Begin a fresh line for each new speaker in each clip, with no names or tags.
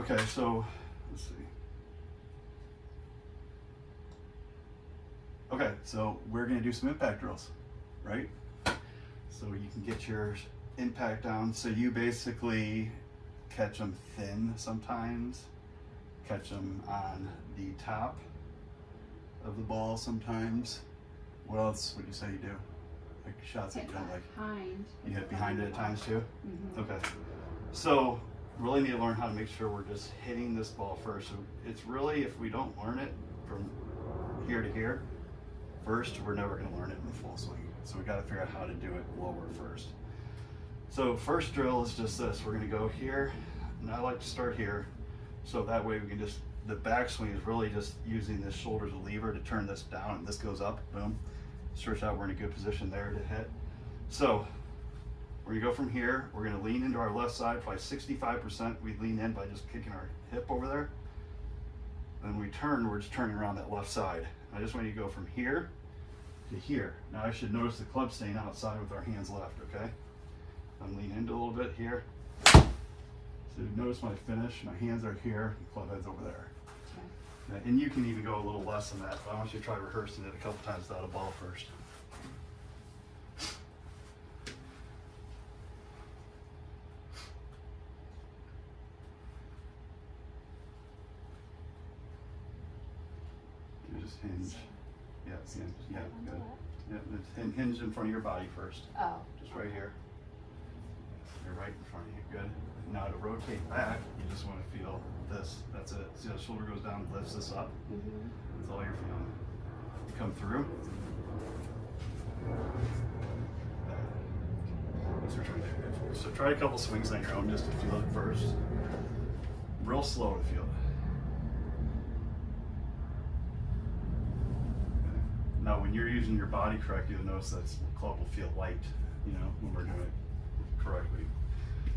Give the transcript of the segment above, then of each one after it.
Okay, so let's see. Okay, so we're gonna do some impact drills, right? So you can get your impact down. So you basically catch them thin sometimes, catch them on the top of the ball sometimes. What else would you say you do? Like shots that you don't like.
behind.
You hit behind it at times too?
Mhm.
Okay. So really need to learn how to make sure we're just hitting this ball first. So it's really, if we don't learn it from here to here, first, we're never gonna learn it in the full swing. So we gotta figure out how to do it lower first. So first drill is just this. We're gonna go here, and I like to start here. So that way we can just, the backswing is really just using this shoulder as a lever to turn this down and this goes up, boom. Stretch out, we're in a good position there to hit. So we're gonna go from here, we're gonna lean into our left side, by 65%. We lean in by just kicking our hip over there. Then we turn, we're just turning around that left side. I just want you to go from here to here. Now I should notice the club staying outside with our hands left, okay? I'm leaning into a little bit here. So notice my finish, my hands are here, the club head's over there.
Okay.
And you can even go a little less than that, but I want you to try rehearsing it a couple times without a ball first. You just hinge. Yeah, hinge. Yeah,
On the
good.
left.
Yeah, it's hin- hinge in front of your body first.
Oh.
Just right here. You're right in front of you. Good. Now to rotate back, you just want to feel this. That's it. See how the shoulder goes down, lifts this up.
Mhm.
That's all you're feeling. You come through. That's what we're trying to do. So try a couple swings on your own just to feel it first. Real slow to feel it. Okay. Now, when you're using your body correctly, you'll notice that the club will feel light, you know, when we're doing it correctly.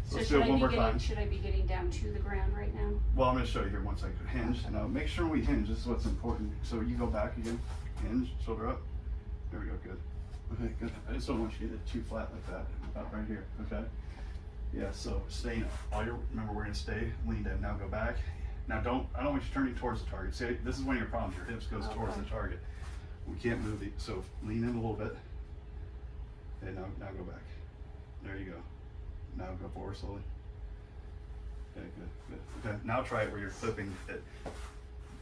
So
let's
should I
one
be getting, should I be getting down to the ground right now?
Well, I'm going to show you here once I hinge. Now, make sure we hinge. This is what's important. So you go back again, hinge, shoulder up. There we go. Good. Okay, good. I just don't want you to get it too flat like that. About right here. Okay. Yeah. So staying. All your remember, we're going to stay leaned in. Now go back. Now don't. I don't want you turning towards the target. See, this is one of your problems. Your hips goes towards the target. We can't move the. So lean in a little bit. And Now, now go back. There you go. Now go forward slowly. Okay, good, good. Okay, now try it where you're clipping it.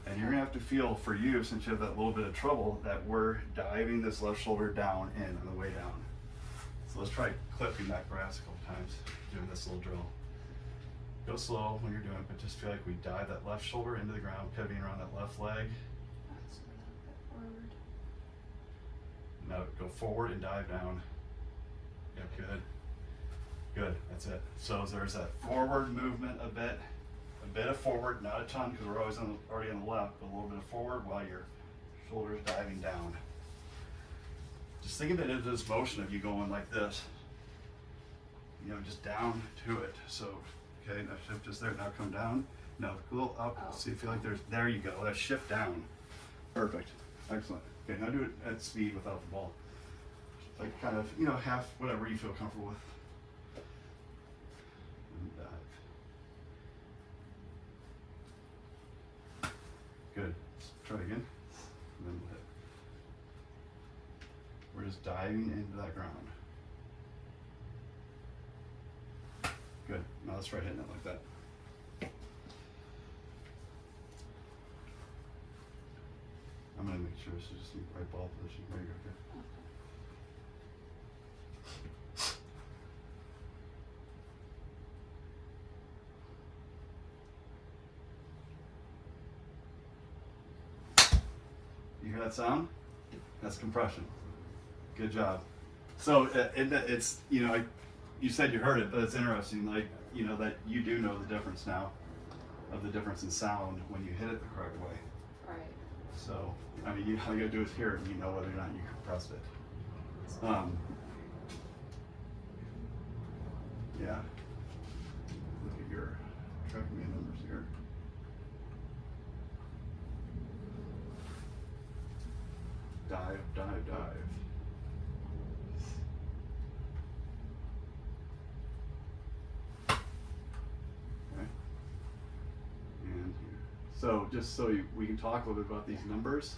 And you're gonna have to feel for you, since you have that little bit of trouble, that we're diving this left shoulder down in on the way down. So let's try clipping that grass a couple times, doing this little drill. Go slow when you're doing it, but just feel like we dive that left shoulder into the ground, pivoting around that left leg.
That's a little bit forward.
Now go forward and dive down. Yep, good. Good, that's it. So there's that forward movement a bit, a bit of forward, not a ton because we're always on the, already on the left, but a little bit of forward while your shoulders diving down. Just think of it as this motion of you going like this. You know, just down to it. So, okay, now shift just there. Now come down. Now a little up.
Oh.
See, feel like there's, there you go. That shift down. Perfect. Excellent. Okay, now do it at speed without the ball. Like kind of, you know, half, whatever you feel comfortable with. And dive. Good. Let's try again. And then we'll hit. We're just diving into that ground. Good. Now let's try hitting it like that. I'm gonna make sure this is just in the right ball position. There you go. You hear that sound? That's compression. Good job. So uh, it, it's you know you said you heard it, but it's interesting. Like you know that you do know the difference now, of the difference in sound when you hit it the correct way.
Right.
So I mean, you, all you gotta do is hear it, and you know whether or not you compressed it. Um, yeah. Look at your TrackMan numbers here. Dive, dive, dive. Okay. So just so you, we can talk a little bit about these numbers.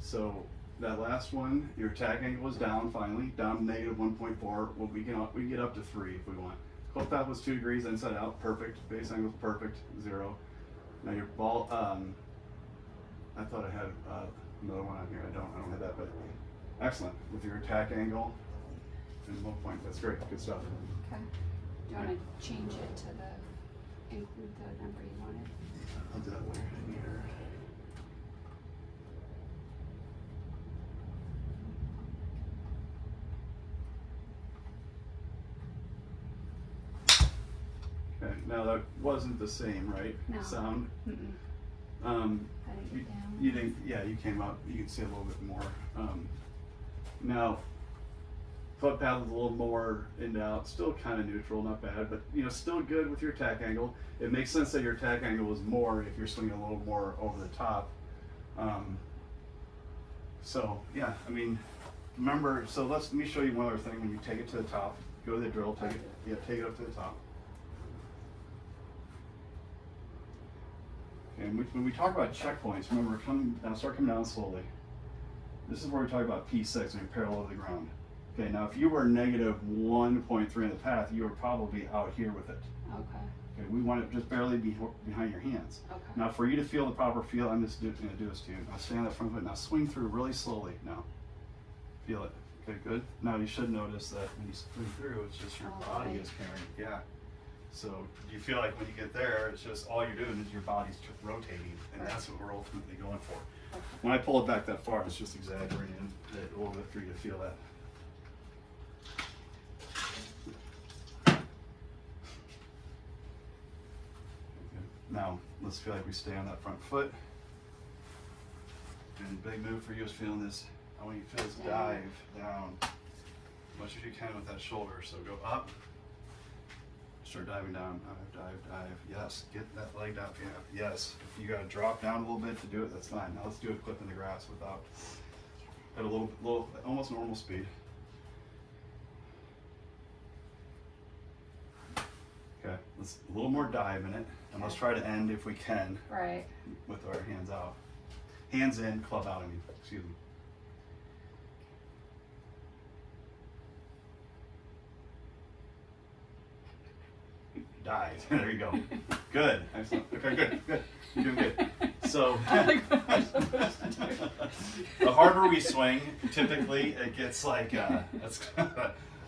So that last one, your attack angle is down finally, down negative one point four. Well, we can we can get up to three if we want. Club path was two degrees inside out, perfect. Face angle was perfect, zero. Now your ball, um, I thought I had uh, another one on here. I don't. I don't have that, but excellent with your attack angle and one point. That's great. Good stuff.
Okay. Do you wanna change it to the, include the number you wanted?
That here. Okay, now that wasn't the same, right?
No.
Sound.
Mm-mm.
Um, you, you didn't, yeah, you came up, you can see a little bit more. Um, now, path is a little more in and out, still kind of neutral, not bad, but you know, still good with your attack angle. It makes sense that your attack angle is more if you're swinging a little more over the top. Um, so yeah, I mean, remember, so let's, let me show you one other thing. When you take it to the top, go to the drill, take it, yeah, take it up to the top. And we, when we talk about checkpoints, remember, come now, start coming down slowly. This is where we talk about P6 when you're parallel to the ground. Okay, now if you were negative 1.3 in the path, you were probably out here with it.
Okay,
Okay, we want it just barely be, behind your hands.
okay.
Now, for you to feel the proper feel, I'm just going to do this to you. Now, stand up front foot. Now, swing through really slowly. Now, feel it. Okay, good. Now, you should notice that when you swing through, it's just your
Oh,
body
right.
is carrying. Yeah. So you feel like when you get there, it's just all you're doing is your body's rotating, and
Right.
that's what we're ultimately going for.
Okay.
When I pull it back that far, it's just exaggerating it a little bit for you to feel that. Now, let's feel like we stay on that front foot. And big move for you is feeling this, I want you to feel this dive down as much as you can with that shoulder. So go up, start diving down, dive, dive, dive. Yes, get that leg down. Yeah, yes. If you gotta drop down a little bit to do it, that's fine. Now let's do a clip in the grass without, at a little, little, almost normal speed. A little more dive in it, and let's try to end if we can
Right,
with our hands out. Hands in, club out, I mean, excuse me. Dive. there you go. Good. Excellent. Okay, good, good. You're doing good. So,
Like, what am I supposed to do?
the harder we swing, typically it gets like, uh, that's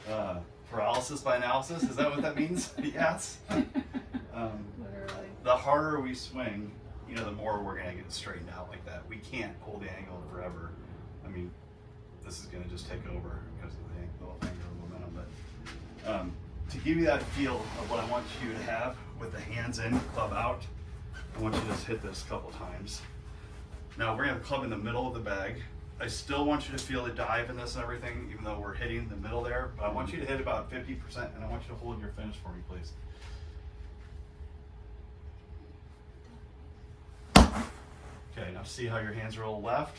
uh, paralysis by analysis. Is that what that means? yes. Um,
Literally.
the harder we swing, you know, the more we're gonna get straightened out like that. We can't hold the angle forever. I mean, this is gonna just take over because of the the angular momentum. But um, to give you that feel of what I want you to have with the hands in, club out, I want you to just hit this a couple times. Now we're gonna have club in the middle of the bag. I still want you to feel the dive in this and everything, even though we're hitting the middle there. But I want you to hit about 50%, and I want you to hold your finish for me, please. Okay, now see how your hands are all left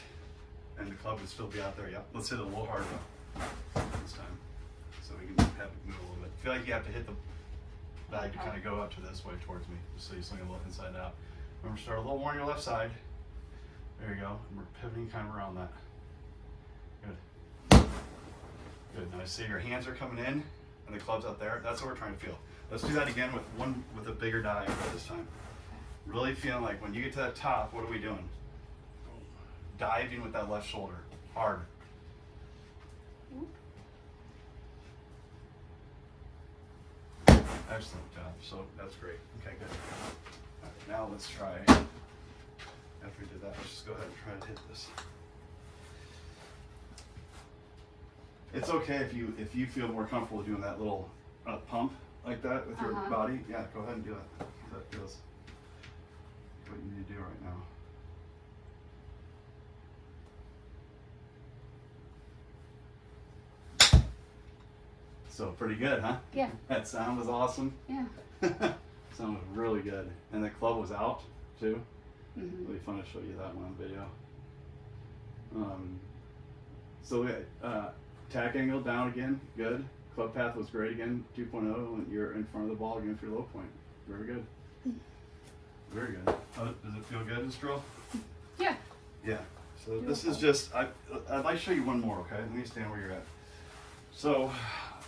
and the club would still be out there. Yep. Let's hit it a little harder this time. So we can have it move a little bit. I feel like you have to hit the bag to kind of go up to this way towards me, just so you swing a little inside out. Remember, start a little more on your left side. There you go. And we're pivoting kind of around that. Good. Good. Now I see your hands are coming in and the club's out there. That's what we're trying to feel. Let's do that again with one with a bigger dive this time. Really feeling like when you get to that top, what are we doing? Diving with that left shoulder, hard. Excellent job. So that's great. Okay, good. Now let's try. After we did that, let's just go ahead and try to hit this. It's okay if you if you feel more comfortable doing that little uh, pump like that with your
Uh-huh.
body. Yeah, go ahead and do that. That feels what you need to do right now. So pretty good, huh?
Yeah,
That sound was awesome.
yeah.
sound was really good, and the club was out too.
hmm
Really fun to show you that one on video. Um, so uh, tack angle down again, good. Club path was great again, 2.0, and you're in front of the ball again for your low point. Very good. Very good. How, does it feel good, this drill?
Yeah.
Yeah. So this is just, I, I'd like to show you one more, okay? Let me stand where you're at. So,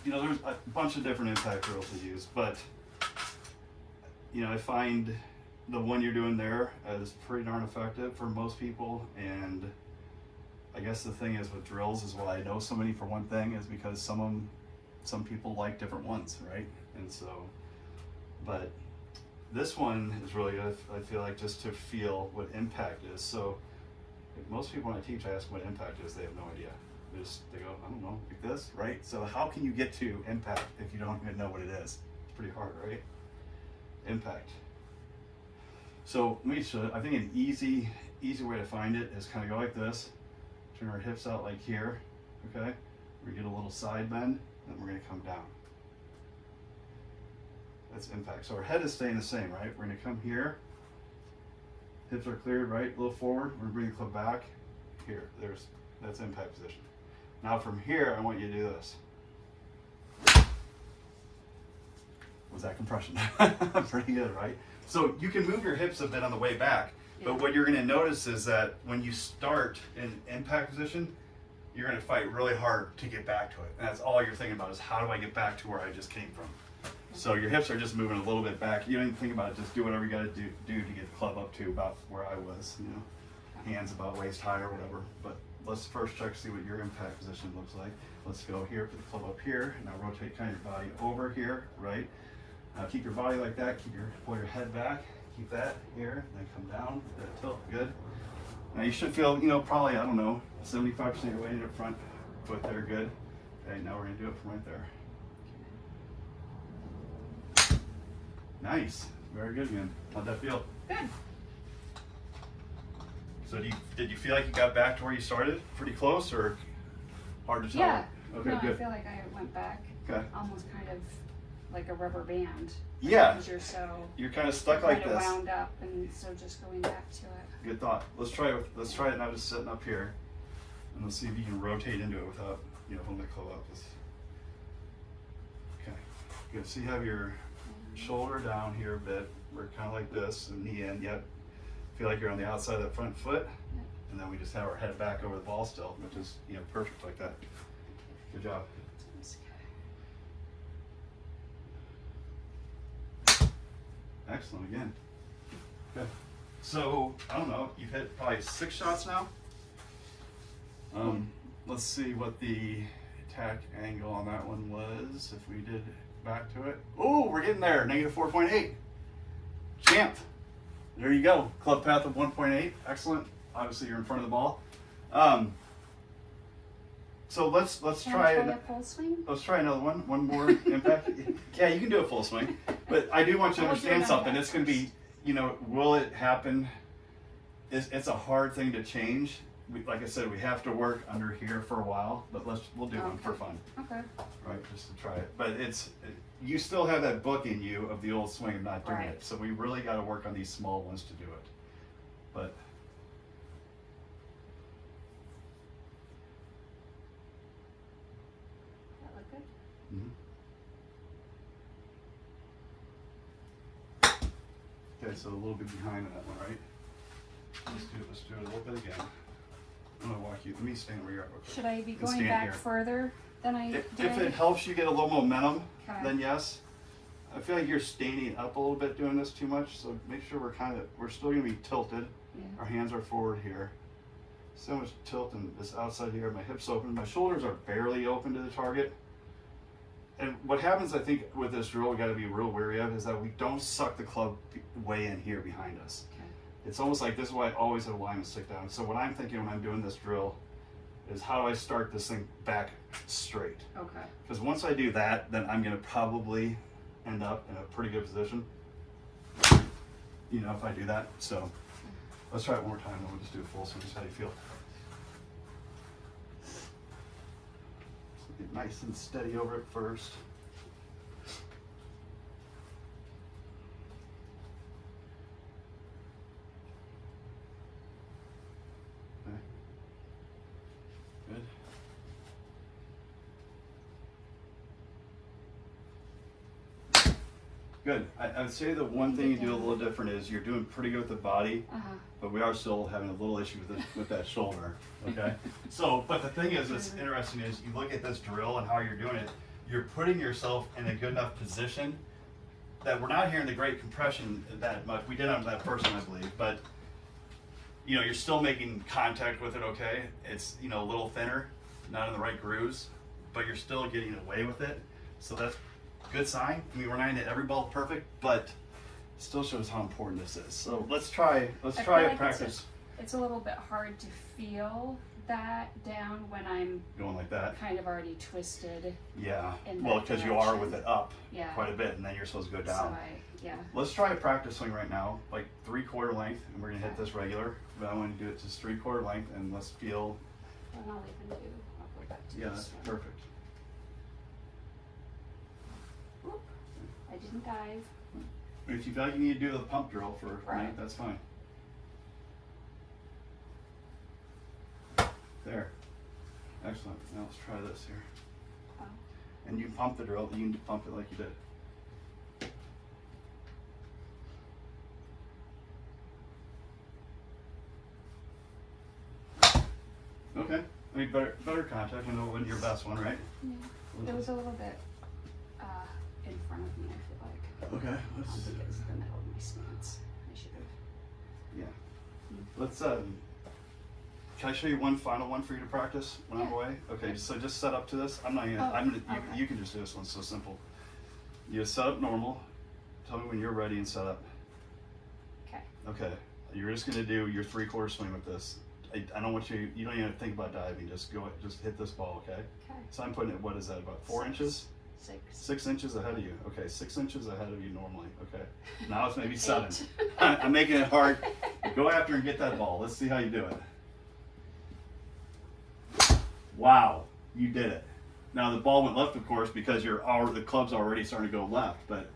you know, there's a bunch of different impact drills to use, but, you know, I find the one you're doing there is pretty darn effective for most people. And I guess the thing is with drills is why I know so many for one thing is because some of them, some people like different ones, right? And so, but this one is really good. I feel like just to feel what impact is. So most people when I teach, I ask what impact is. They have no idea. They just they go, I don't know, like this, right? So how can you get to impact if you don't even know what it is? It's pretty hard, right? Impact. So let me show. I think an easy easy way to find it is kind of go like this. Turn our hips out like here. Okay. We get a little side bend, then we're gonna come down. That's impact. So our head is staying the same, right? We're gonna come here. Hips are cleared, right? A little forward. We're gonna bring the club back. Here, there's that's impact position. Now from here, I want you to do this. Was that compression? Pretty good, right? So you can move your hips a bit on the way back, but what you're gonna notice is that when you start in impact position, you're gonna fight really hard to get back to it. And that's all you're thinking about is how do I get back to where I just came from? So your hips are just moving a little bit back. You don't even think about it. Just do whatever you got to do, do to get the club up to about where I was. You know, hands about waist high or whatever. But let's first check to see what your impact position looks like. Let's go here, put the club up here. Now rotate kind of your body over here, right? Now keep your body like that. Keep your pull your head back. Keep that here. and Then come down. That tilt. Good. Now you should feel, you know, probably I don't know, 75% of your weight in your front foot there. Good. Okay. Now we're gonna do it from right there. Nice. Very good, man. How'd that feel?
Good.
So do you, did you feel like you got back to where you started? Pretty close or hard to tell?
Yeah.
Okay,
no, I feel like I went back
Okay.
almost kind of like a rubber band.
Yeah.
Because you're so
You're kind of stuck like this.
wound up, and so just going back to it.
Good thought. Let's try it. With, let's try it now. Just sitting up here, and let's see if you can rotate into it without you know holding the club up. Okay. Good. So you have your shoulder down here a bit. We're kind of like this, and knee in. Yep. Feel like you're on the outside of the front foot,
Yep.
and then we just have our head back over the ball still, which is you know perfect like that. Good job. Excellent again. Good. So I don't know. You've hit probably six shots now. Um, let's see what the attack angle on that one was. If we did back to it. Oh, we're getting there. Negative four point eight. Champ. There you go. Club path of one point eight. Excellent. Obviously, you're in front of the ball. Um, so let's let's try
I
it.
a full swing?
Let's try another one. One more impact. yeah, you can do a full swing, but I do want you to understand something. It's going to be, you know, will it happen? It's, it's a hard thing to change. We, like I said, we have to work under here for a while, but let's we'll do one for fun,
Okay.
right? Just to try it. But it's you still have that book in you of the old swing of not doing
Right.
it. So we really got to work on these small ones to do it. But
That look good?
mhm. Okay, so a little bit behind on that one, right? Let's do it. Let's do it a little bit again. I'm gonna walk you. Let me stand where you're at. real quick.
Should I be
And
going
stand
back
here.
further than I
If,
did?
if it helps you get a little momentum,
Okay.
then yes. I feel like you're standing up a little bit doing this too much, so make sure we're kind of we're still gonna be tilted.
Yeah.
Our hands are forward here. So much tilt in this outside here. My hips open. My shoulders are barely open to the target. And what happens, I think, with this drill, we got to be real wary of is that we don't suck the club way in here behind us.
Okay.
It's almost like this is why I always have a line to stick down. So what I'm thinking when I'm doing this drill is how do I start this thing back straight?
Okay.
Because once I do that, then I'm gonna probably end up in a pretty good position. You know, if I do that. So let's try it one more time, then we'll just do a full swing. Just how do you feel? So get nice and steady over it first. Okay. Good. Good. I, I would say the one thing you do a little different is you're doing pretty good with the body,
Uh huh.
but we are still having a little issue with it, with that shoulder. Okay. so, but the thing is, what's interesting is you look at this drill and how you're doing it. You're putting yourself in a good enough position that we're not hearing the great compression that much. We did on that first one, I believe, but you know, you're still making contact with it. Okay. It's you know a little thinner, not in the right grooves, but you're still getting away with it. So that's good sign. I mean, we're not gonna every ball perfect, but still shows how important this is. So let's try. Let's
I
try a
like
practice
It's a, it's a little bit hard to feel that down when I'm
going like that.
kind of already twisted.
Yeah. Well, because you are with it up
Yeah.
quite a bit, and then you're supposed to go down. So.
I, yeah.
Let's try a practice swing right now, like three quarter length, and we're gonna hit this regular. But I want to do it just three quarter length, and let's feel.
And I'll even do. I'll go back to
Yeah, that's perfect.
I.
If you feel like you need to do the pump drill for
Right.
that's fine. There. Excellent. Now let's try this here.
Oh.
And you pump the drill. You can pump it like you did. Okay. I mean, better better contact. I know it wasn't your best one, right?
Yeah. It was a little bit uh, in front of me. I feel like.
Okay. Let's
don't think it's the middle of my stance. I should have.
yeah. Let's um. Can I show you one final one for you to practice when I'm away? Okay. So just set up to this. I'm not gonna.
Oh,
I'm gonna. You, you can just do this one. So simple. You set up normal. Tell me when you're ready and set up.
Okay.
Okay, you're just gonna do your three quarter swing with this. I, I don't want you, you don't even think about diving, just go, just hit this ball, okay?
Okay.
So I'm putting it, what is that, about four
Six.
inches?
Six.
Six inches ahead of you, okay, six inches ahead of you normally, okay? Now it's maybe seven. I'm making it hard. Go after and get that ball, let's see how you do it. Wow, you did it. Now the ball went left, of course, because you're the club's already starting to go left, but,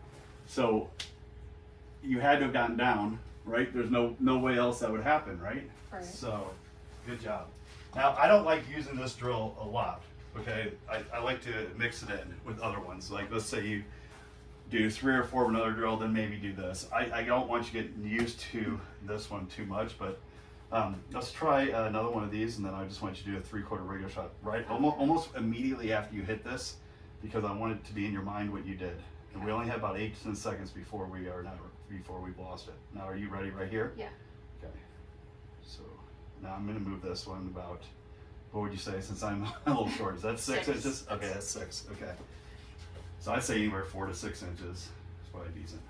so, you had to have gotten down, right? There's no, no way else that would happen, right?
Right.
So, good job. Now, I don't like using this drill a lot, okay? I, I like to mix it in with other ones. Like, let's say you do three or four of another drill, then maybe do this. I, I don't want you getting used to this one too much, but um, let's try uh, another one of these, and then I just want you to do a three quarter regular shot, right? Almost, almost immediately after you hit this, because I want it to be in your mind what you did. And we only have about eight to ten seconds before we are now, before we've lost it. Now, are you ready right here?
Yeah.
Okay. So now I'm gonna move this one about, what would you say, since I'm a little short, is that six,
Six.
inches? Okay, that's six, okay. So I'd say anywhere four to six inches is probably decent.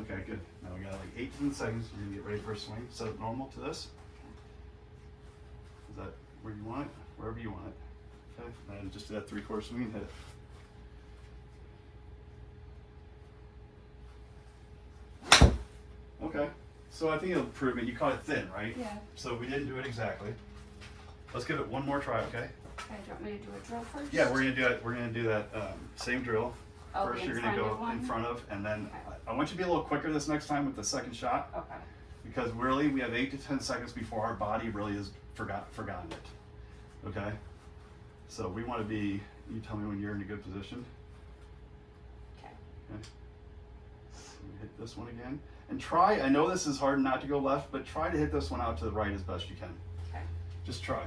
Okay, good. Now we got like eight to ten seconds, you're gonna get ready for a swing, set it normal to this. Is that where you want it? Wherever you want it. Okay, and just do that three quarter swing and hit it. Okay, so I think it'll prove it. You caught it thin, right?
Yeah.
So we didn't do it exactly. Let's give it one more try, okay?
Okay. Do you want me to do a drill first?
Yeah, we're gonna do it. We're gonna do that um, same drill.
Oh,
First, you're gonna go
one?
in front of, and then
Okay.
I, I want you to be a little quicker this next time with the second shot
Okay.
because really we have eight to ten seconds before our body really has forgot forgotten it. Okay. So we want to be. You tell me when you're in a good position.
Okay.
Okay. So hit this one again, and try. I know this is hard not to go left, but try to hit this one out to the right as best you can. Just try.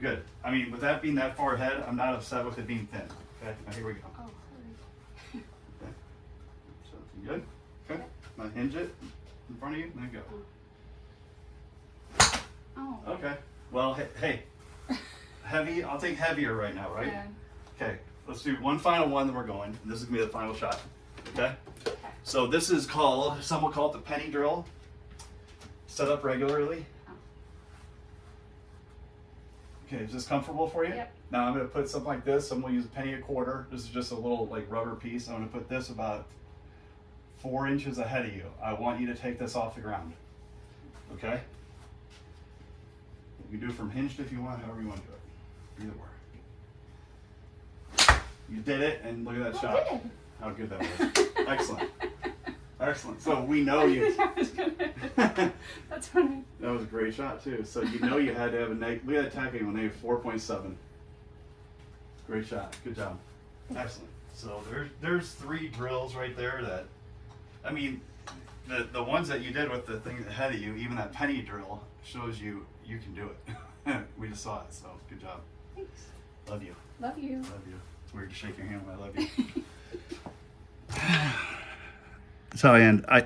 Good. I mean, with that being that far ahead, I'm not upset with it being thin. Okay, now here we go.
Oh, hurry.
Okay. So, good? Okay. Now hinge it in front of you, and then go.
Oh. oh.
Okay. Well, hey, hey, heavy, I'll take heavier right now, right?
Yeah.
Okay, let's do one final one, then we're going. And this is gonna be the final shot. Okay?
Okay.
So this is called, some will call it the penny drill. Set up regularly.
Oh.
Okay, is this comfortable for you?
Yep.
Now I'm gonna put something like this. I'm gonna use a penny a quarter. This is just a little like rubber piece. I'm gonna put this about four inches ahead of you. I want you to take this off the ground. Okay? You can do it from hinged if you want, however you want to do it. Either way. You did it, and look at that
Oh,
shot. How good that was. Excellent. Excellent. So we know you.
Gonna- That's what I.
That was a great shot too. So you know you had to have a neg. Look at that tacking on negative four point seven. Great shot. Good job. Excellent. So there's there's three drills right there that, I mean, the the ones that you did with the thing ahead of you, even that penny drill shows you you can do it. we just saw it. So good job.
Thanks.
Love you.
Love you.
Love you. It's weird to shake your hand when I love you. So and I.